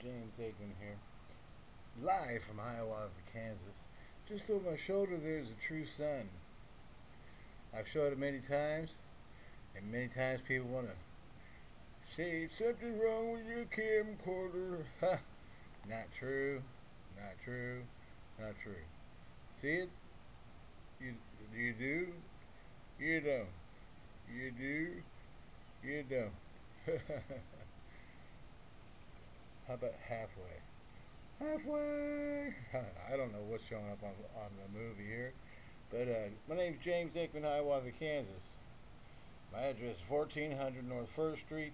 James Aikman here, live from Hiawatha, Kansas. Just over my shoulder there's a true sun. I've showed it many times, and many times people want to say something wrong with your camcorder. Ha! Not true, not true, not true. See it? You, you do? You don't. You do? You don't. How about halfway? Halfway! I don't know what's showing up on, on the movie here. But uh, my name's James Aikman, Hiawatha, Kansas. My address is 1400 North 1st Street,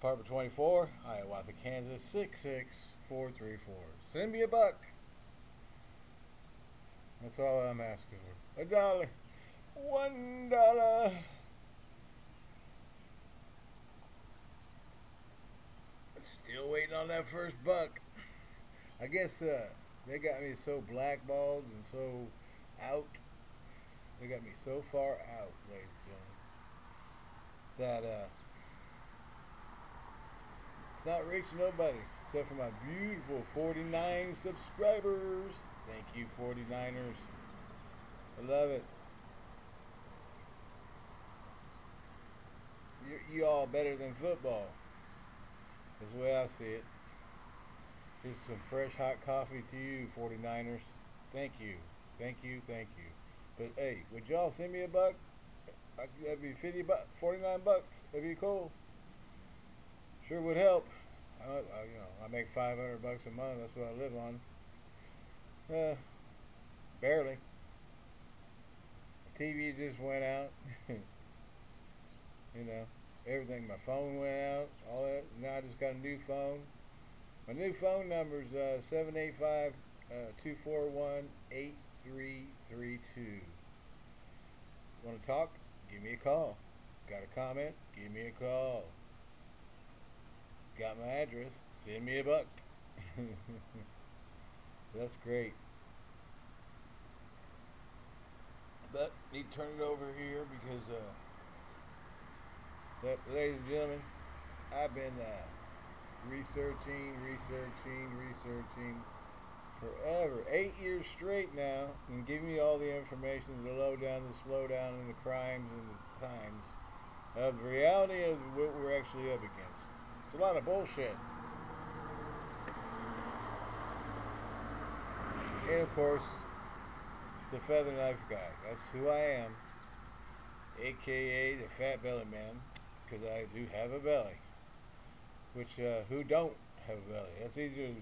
apartment 24, Hiawatha, Kansas 66434. Send me a buck. That's all I'm asking for. A dollar. One dollar. Still waiting on that first buck. I guess uh, they got me so blackballed and so out. They got me so far out, ladies and gentlemen, that uh, it's not reaching nobody except for my beautiful 49 subscribers. Thank you, 49ers. I love it. You, you all better than football. Is the way I see it. Here's some fresh hot coffee to you, 49ers. Thank you. Thank you. Thank you. But hey, would y'all send me a buck? That'd be 50 bucks, 49 bucks. That'd be cool. Sure would help. I, I, you know, I make 500 bucks a month. That's what I live on. Uh, barely. The TV just went out. you know everything. My phone went out, all that. Now I just got a new phone. My new phone number is uh, 785 241 8332. Want to talk? Give me a call. Got a comment? Give me a call. Got my address? Send me a buck. That's great. But need to turn it over here because uh, ladies and gentlemen, I've been uh, researching, researching, researching forever, eight years straight now, and giving you all the information, the lowdown, the slowdown, and the crimes and the times of the reality of what we're actually up against. It's a lot of bullshit. And of course, the feather knife guy. That's who I am, aka the fat belly man because I do have a belly. Which, uh, who don't have a belly? That's easier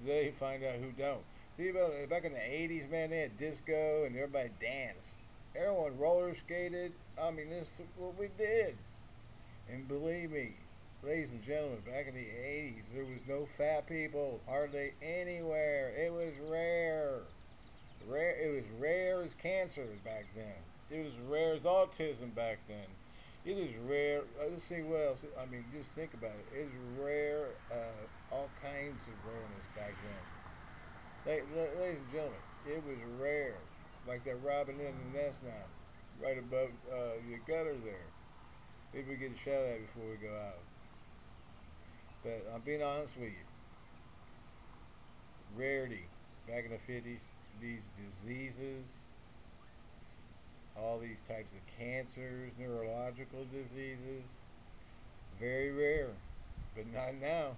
today to find out who don't. See, about, back in the 80s, man, they had disco and everybody danced. Everyone roller skated. I mean, this is what we did. And believe me, ladies and gentlemen, back in the 80s, there was no fat people hardly anywhere. It was rare. Rare. It was rare as cancer back then. It was rare as autism back then. It is rare. Uh, let's see what else. I mean, just think about it. It's rare. Uh, all kinds of rareness back then. Ladies and gentlemen, it was rare. Like that robin in the nest now, right above uh, the gutter there. Maybe we get a shot at it before we go out. But I'm being honest with you. Rarity back in the 50s, these diseases all these types of cancers, neurological diseases. Very rare, but not now.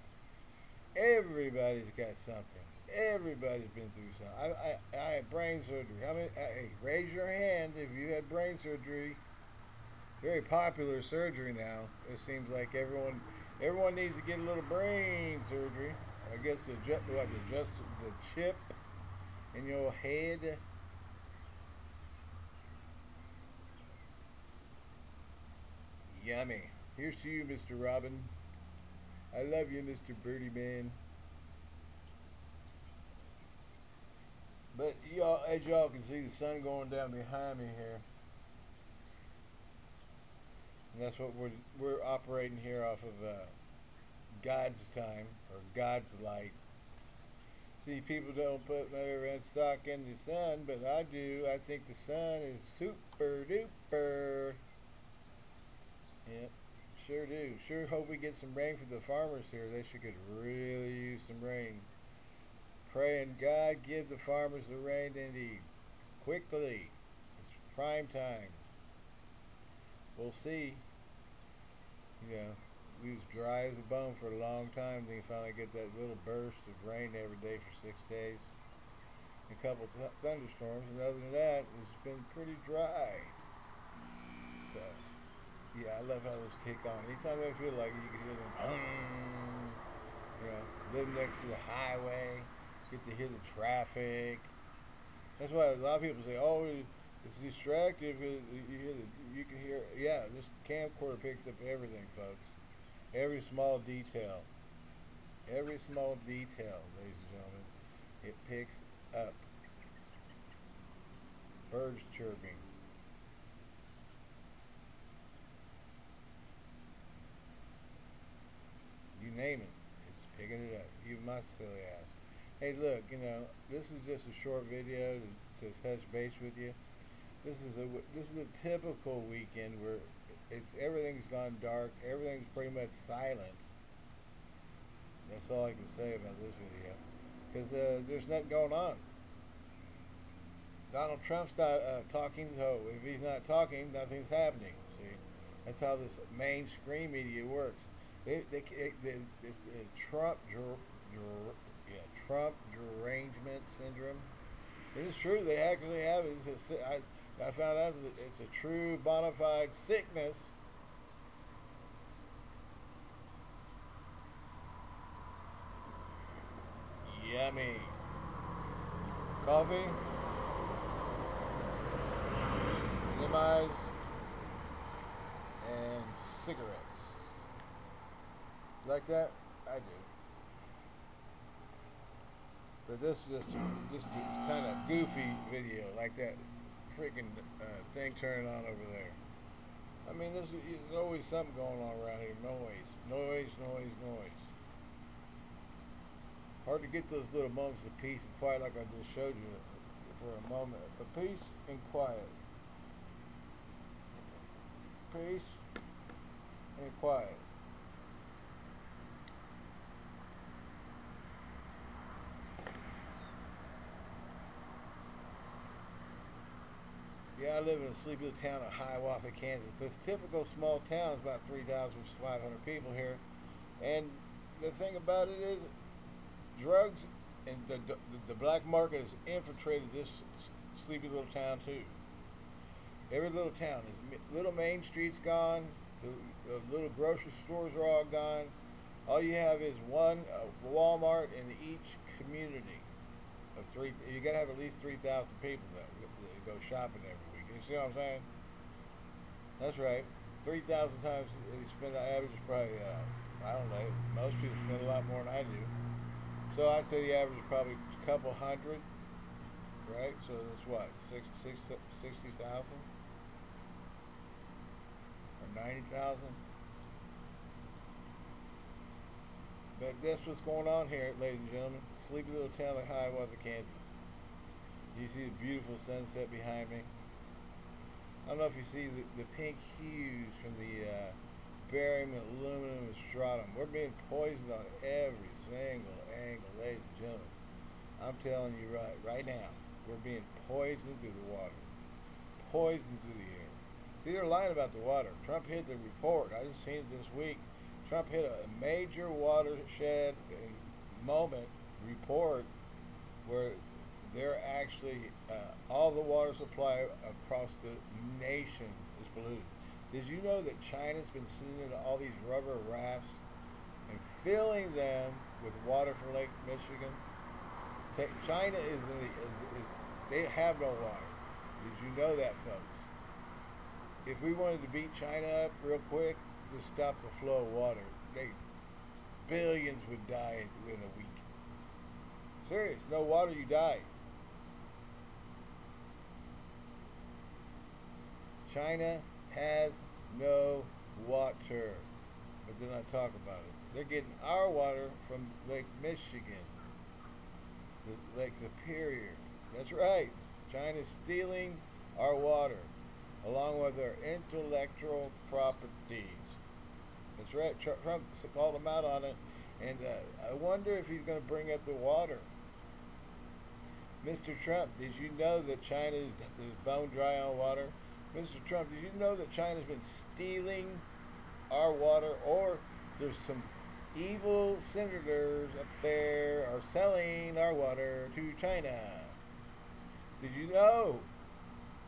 Everybody's got something. Everybody's been through something. I, I, I had brain surgery. How many? Hey, raise your hand if you had brain surgery. Very popular surgery now. It seems like everyone everyone needs to get a little brain surgery. I guess the what the just the chip in your head Yummy. Here's to you, Mr. Robin. I love you, Mr. Birdie Man. But y'all, as y'all can see, the sun going down behind me here. And that's what we're we're operating here off of uh, God's time or God's light. See, people don't put no stock in the sun, but I do. I think the sun is super duper. Yep, Sure do. Sure hope we get some rain for the farmers here. They should could really use some rain. Praying God give the farmers the rain they need. Quickly. It's prime time. We'll see. You know, we was dry as a bone for a long time. Then you finally get that little burst of rain every day for six days. A couple th thunderstorms, and other than that, it's been pretty dry. So. Yeah, I love how those kick on. Anytime I feel like it, you can hear them. You know, live next to the highway, get to hear the traffic. That's why a lot of people say, "Oh, it's distractive." You hear the, you can hear. Yeah, this camcorder picks up everything, folks. Every small detail. Every small detail, ladies and gentlemen, it picks up. Birds chirping. You name it, it's picking it up. Even my silly ass. Hey, look, you know, this is just a short video to, to touch base with you. This is a this is a typical weekend where it's everything's gone dark, everything's pretty much silent. That's all I can say about this video, because uh, there's nothing going on. Donald Trump's not uh, talking, so if he's not talking, nothing's happening. See, that's how this mainstream media works. They, they, they, this uh, Trump, der, der, yeah, Trump derangement syndrome. It is true. They actually have it. It's a, I, I found out it's a true bona fide sickness. Yummy. Coffee. Semis. And cigarettes. Like that? I do. But this is just just kind of goofy video, like that freaking uh, thing turning on over there. I mean, there's, there's always something going on around here. Noise, noise, noise, noise. Hard to get those little moments of peace and quiet like I just showed you for a moment. But peace and quiet. Peace and quiet. Yeah, I live in a sleepy little town of Hiawatha, Kansas. But it's typical small town. It's about 3,500 people here. And the thing about it is, drugs and the, the, the black market has infiltrated this sleepy little town too. Every little town is little main streets gone. The, the little grocery stores are all gone. All you have is one uh, Walmart in each community of three. You got to have at least 3,000 people that, that go shopping every you see what I'm saying? That's right. 3,000 times they spend, the average is probably, uh, I don't know, most people spend a lot more than I do. So I'd say the average is probably a couple hundred, right? So that's what, six, six, 60,000? Or 90,000? But that's what's going on here, ladies and gentlemen. Sleepy little town of Hiawatha, Kansas. You see the beautiful sunset behind me. I don't know if you see the, the pink hues from the uh, barium and aluminum strontium. We're being poisoned on every single angle, ladies and gentlemen. I'm telling you right, right now, we're being poisoned through the water, poisoned through the air. See, they're lying about the water. Trump hit the report. I just seen it this week. Trump hit a major watershed moment report where they're actually uh, all the water supply across the nation is polluted. Did you know that China's been sending all these rubber rafts and filling them with water from Lake Michigan? China is, in the, is, is they have no water. Did you know that, folks? If we wanted to beat China up real quick, just stop the flow of water. They billions would die in a week. Serious, no water, you die. China has no water, but they're not talking about it. They're getting our water from Lake Michigan, the Lake Superior. That's right. China's stealing our water, along with our intellectual properties. That's right. Trump called him out on it, and uh, I wonder if he's going to bring up the water. Mr. Trump, did you know that China is, is bone dry on water? Mr. Trump, did you know that China's been stealing our water, or there's some evil senators up there are selling our water to China? Did you know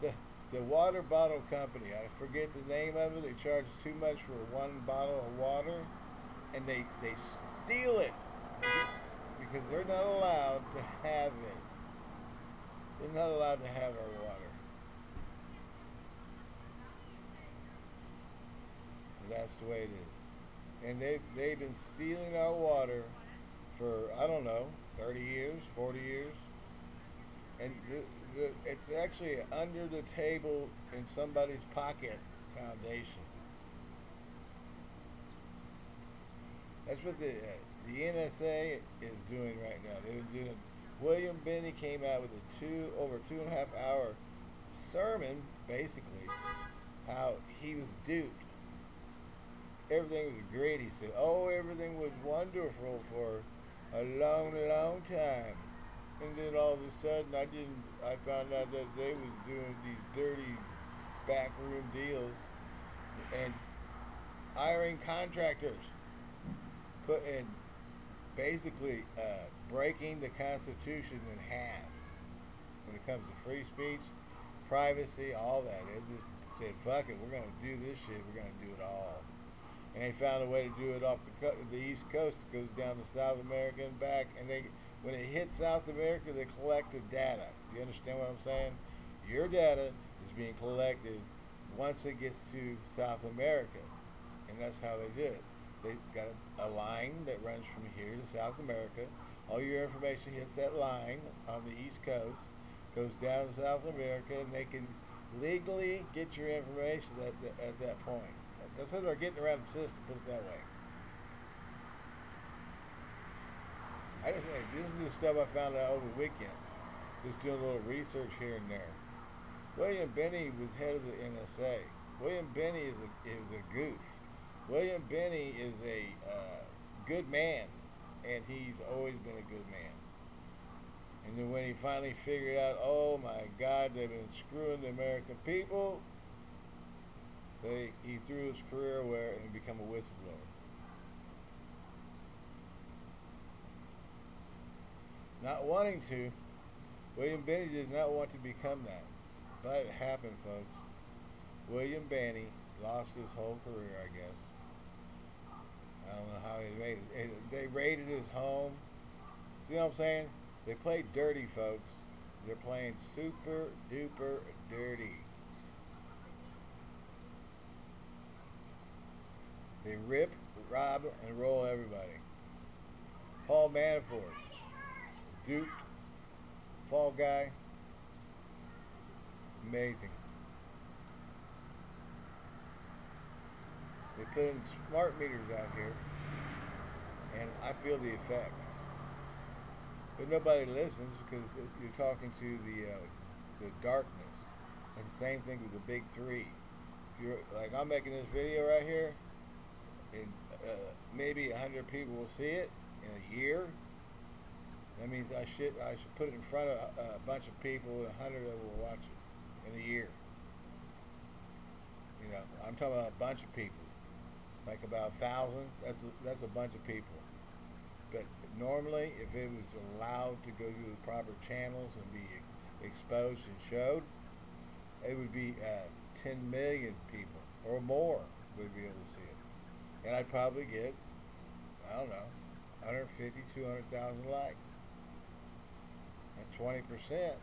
the the water bottle company? I forget the name of it. They charge too much for one bottle of water, and they they steal it because they're not allowed to have it. They're not allowed to have our water. That's the way it is. And they've, they've been stealing our water for, I don't know, 30 years, 40 years. And the, the, it's actually under the table in somebody's pocket foundation. That's what the uh, the NSA is doing right now. They've been doing. William Binney came out with a two over two and a half hour sermon, basically, how he was duped everything was great. He said, oh, everything was wonderful for a long, long time. And then all of a sudden, I didn't. I found out that they was doing these dirty backroom deals and hiring contractors, putting basically uh, breaking the Constitution in half when it comes to free speech, privacy, all that. They just said, "Fuck it, we're gonna do this shit. We're gonna do it all." And they found a way to do it off the co- the east coast. It goes down to South America and back, and they when it hits South America, they collect the data. You understand what I'm saying? Your data is being collected once it gets to South America, and that's how they do it. They've got a, a line that runs from here to South America. All your information hits that line on the east coast, goes down to South America, and they can legally get your information at, the, at that point. That's how they're getting around the system, put it that way. I just this is the stuff I found out over the weekend. Just doing a little research here and there. William Binney was head of the NSA. William Binney is a, is a goof. William Binney is a uh, good man, and he's always been a good man. And then when he finally figured out, oh my God, they've been screwing the American people, they, he threw his career away and became a whistleblower. Not wanting to, William Binney did not want to become that. But it happened, folks. William Binney lost his whole career, I guess. I don't know how he made it. They raided his home. See what I'm saying? They played dirty, folks. They're playing super duper dirty. They rip, rob, and roll everybody. Paul Manafort, Duke, fall guy. Amazing. They put in smart meters out here, and I feel the effects. But nobody listens because you're talking to the uh, the darkness. It's the same thing with the big three. You're like I'm making this video right here, and uh, maybe a hundred people will see it in a year. That means I should I should put it in front of a, a bunch of people, and a hundred of them will watch it in a year. You know, I'm talking about a bunch of people, like about a thousand. That's a, that's a bunch of people. But normally, if it was allowed to go through the proper channels and be exposed and showed, it would be uh, 10 million people or more would be able to see it and I'd probably get, I don't know, 150, 200,000 likes. That's 20%.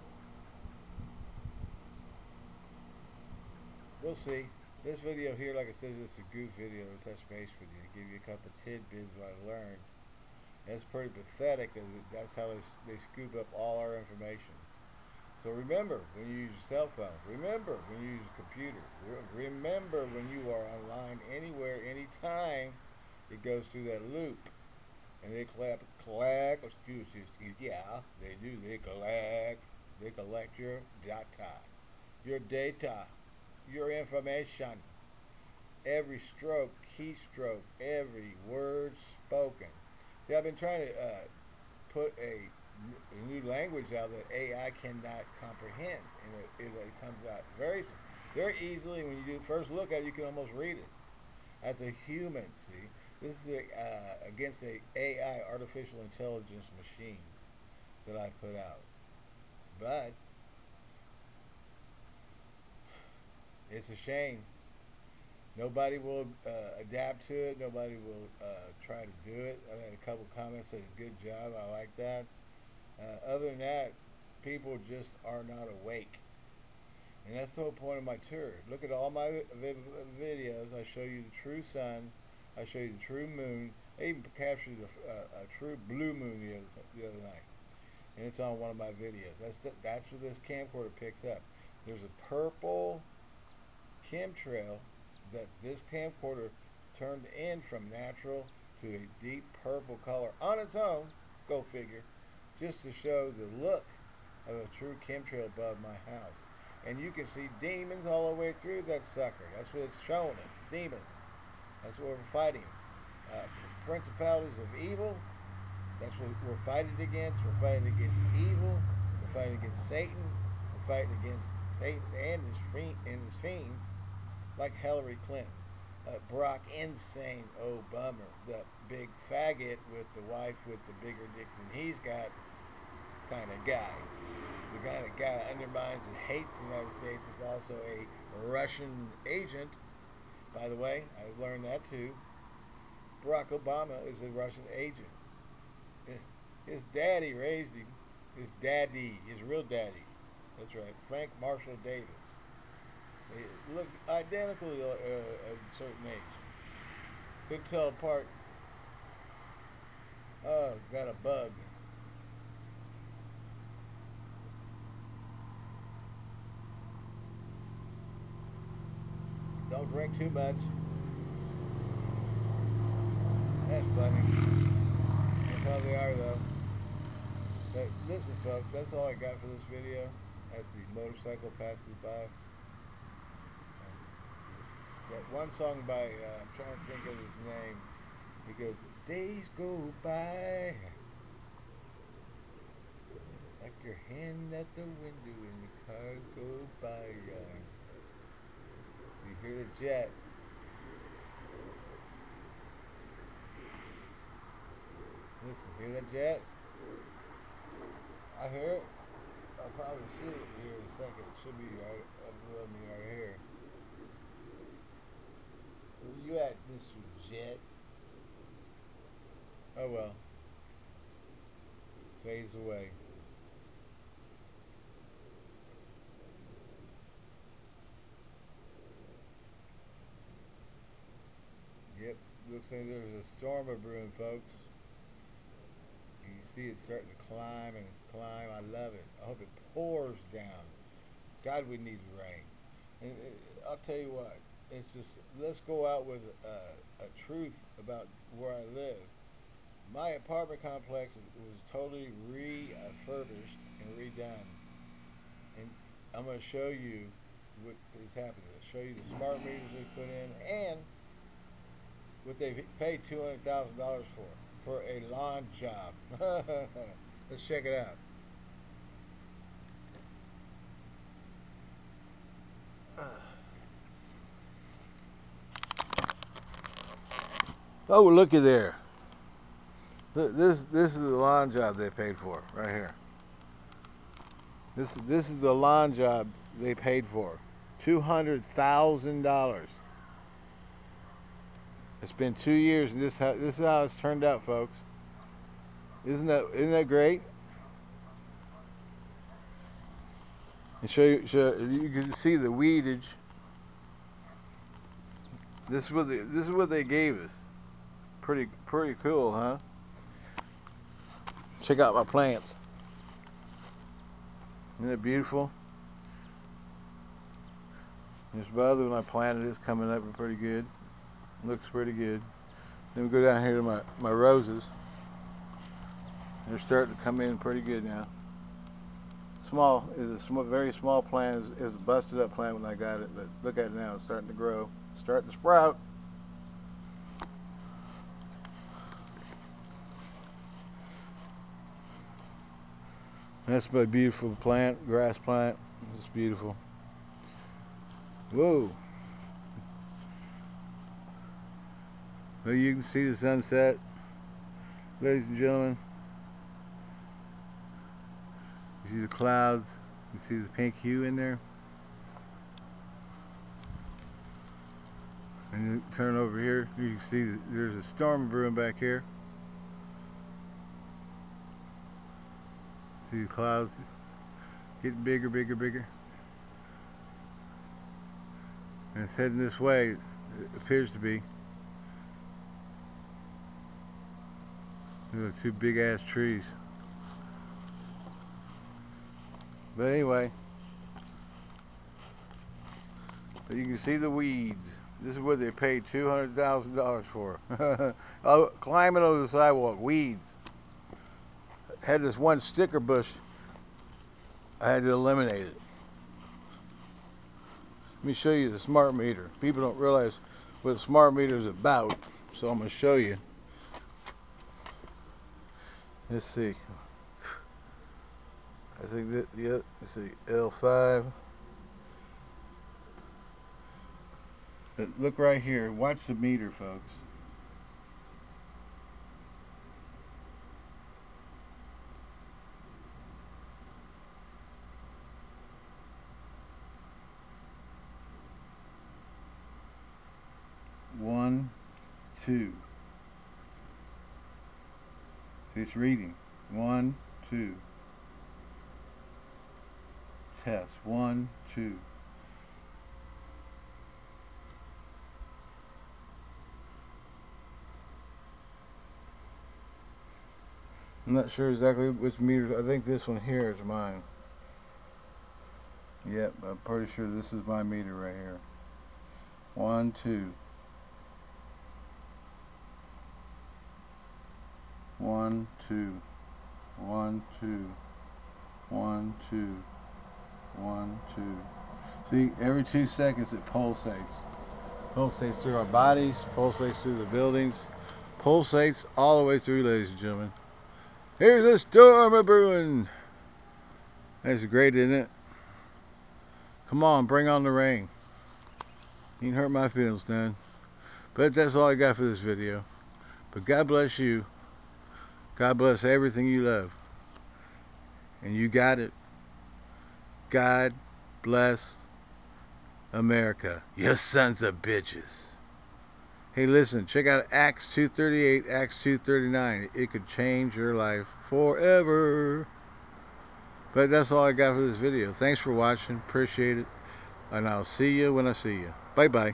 We'll see. This video here, like I said, is just a goof video to touch base with you, give you a couple tidbits what I learned. That's pretty pathetic. That's how they, they scoop up all our information. So remember when you use your cell phone. Remember when you use a computer. Remember when you are online anywhere, anytime, it goes through that loop. And they collect, collect, excuse me, yeah, they do, they collect, they collect your data, your data, your information. every stroke, keystroke, every word spoken. See, I've been trying to uh, put a, new language out that AI cannot comprehend, and it, it, it comes out very, very easily. When you do first look at it, you can almost read it. As a human, see, this is a, uh, against a AI, artificial intelligence machine that I put out. But it's a shame. Nobody will uh, adapt to it. Nobody will uh, try to do it. I had a couple comments said, "Good job, I like that." Uh, other than that, people just are not awake, and that's the whole point of my tour. Look at all my videos. I show you the true sun. I show you the true moon. I even captured a, a, a true blue moon the other, the other night, and it's on one of my videos. That's the, that's what this camcorder picks up. There's a purple chemtrail that this camcorder turned in from natural to a deep purple color on its own, go figure, just to show the look of a true chemtrail above my house. And you can see demons all the way through that sucker. That's what it's showing us. Demons. That's what we're fighting. Uh, principalities of evil. That's what we're fighting against. We're fighting against evil. We're fighting against Satan. We're fighting against Satan and his, fiend, and his fiends like Hillary Clinton. Uh, Barack Insane Obama, the big faggot with the wife with the bigger dick than he's got kind of guy. The kind of guy that undermines and hates the United States is also a Russian agent. By the way, I learned that too. Barack Obama is a Russian agent. His daddy raised him. His daddy, his real daddy. That's right, Frank Marshall Davis. They look identical uh, at a certain age. Couldn't tell apart. Oh, got a bug. Don't drink too much. That's funny. That's how they are, though. But listen, folks, that's all I got for this video. As the motorcycle passes by that one song by, uh, I'm trying to think of his name, he goes, days go by like your hand at the window and the car goes by. Uh, you hear the jet. Listen, hear that jet? I hear it. I'll probably see it here in a second. It should be right above me right here. Where you at, Mr. Jet? Oh well. Fades away. Yep, looks like there's a storm of brewing, folks. You see it starting to climb and climb. I love it. I hope it pours down. God, we need rain. And uh, I'll tell you what, it's just let's go out with a, a truth about where I live. My apartment complex was totally refurbished and redone, and I'm going to show you what is happening. I'll show you the smart meters they put in and what they paid two hundred thousand dollars for for a lawn job. Let's check it out. Oh, looky there. This this is the lawn job they paid for right here. This this is the lawn job they paid for. Two hundred thousand dollars. It's been two years, and this how, this is how it's turned out, folks. Isn't that isn't that great? And show you, show you can see the weedage. This is what they, this is what they gave us. Pretty pretty cool, huh? Check out my plants. Isn't it beautiful? This other one I planted is coming up pretty good. Looks pretty good. Then we go down here to my, my roses. They're starting to come in pretty good now. Small is a small, very small plant. Is a busted up plant when I got it, but look at it now. It's starting to grow. starting to sprout. That's my beautiful plant, grass plant. It's beautiful. Whoa. Well, you can see the sunset, ladies and gentlemen. You see the clouds. You see the pink hue in there. And you turn over here, you can see there's a storm brewing back here. See the clouds getting bigger, bigger, bigger. And it's heading this way, it appears to be. Look, two big ass trees. But anyway, you can see the weeds. This is what they paid $200,000 for. oh, climbing over the sidewalk, weeds. Had this one sticker bush. I had to eliminate it. Let me show you the smart meter. People don't realize what the smart meter is about, so I'm going to show you. Let's see. I think that, yep, let's see, L5. But look right here. Watch the meter, folks. One, two. It's reading. One, two. Test. One, two. I'm not sure exactly which meter. I think this one here is mine. Yep, I'm pretty sure this is my meter right here. One, two. One, two. One, two. One, two. One, two. See, every two seconds it pulsates. Pulsates through our bodies, pulsates through the buildings, pulsates all the way through, ladies and gentlemen. Here's a storm a brewing. That's great, isn't it? Come on, bring on the rain. You can hurt my feelings, none. But that's all I got for this video. But God bless you. God bless everything you love. And you got it. God bless America. You sons of bitches. Hey, listen, check out Acts 238, Acts 239. It could change your life forever. But that's all I got for this video. Thanks for watching. Appreciate it. And I'll see you when I see you. Bye-bye.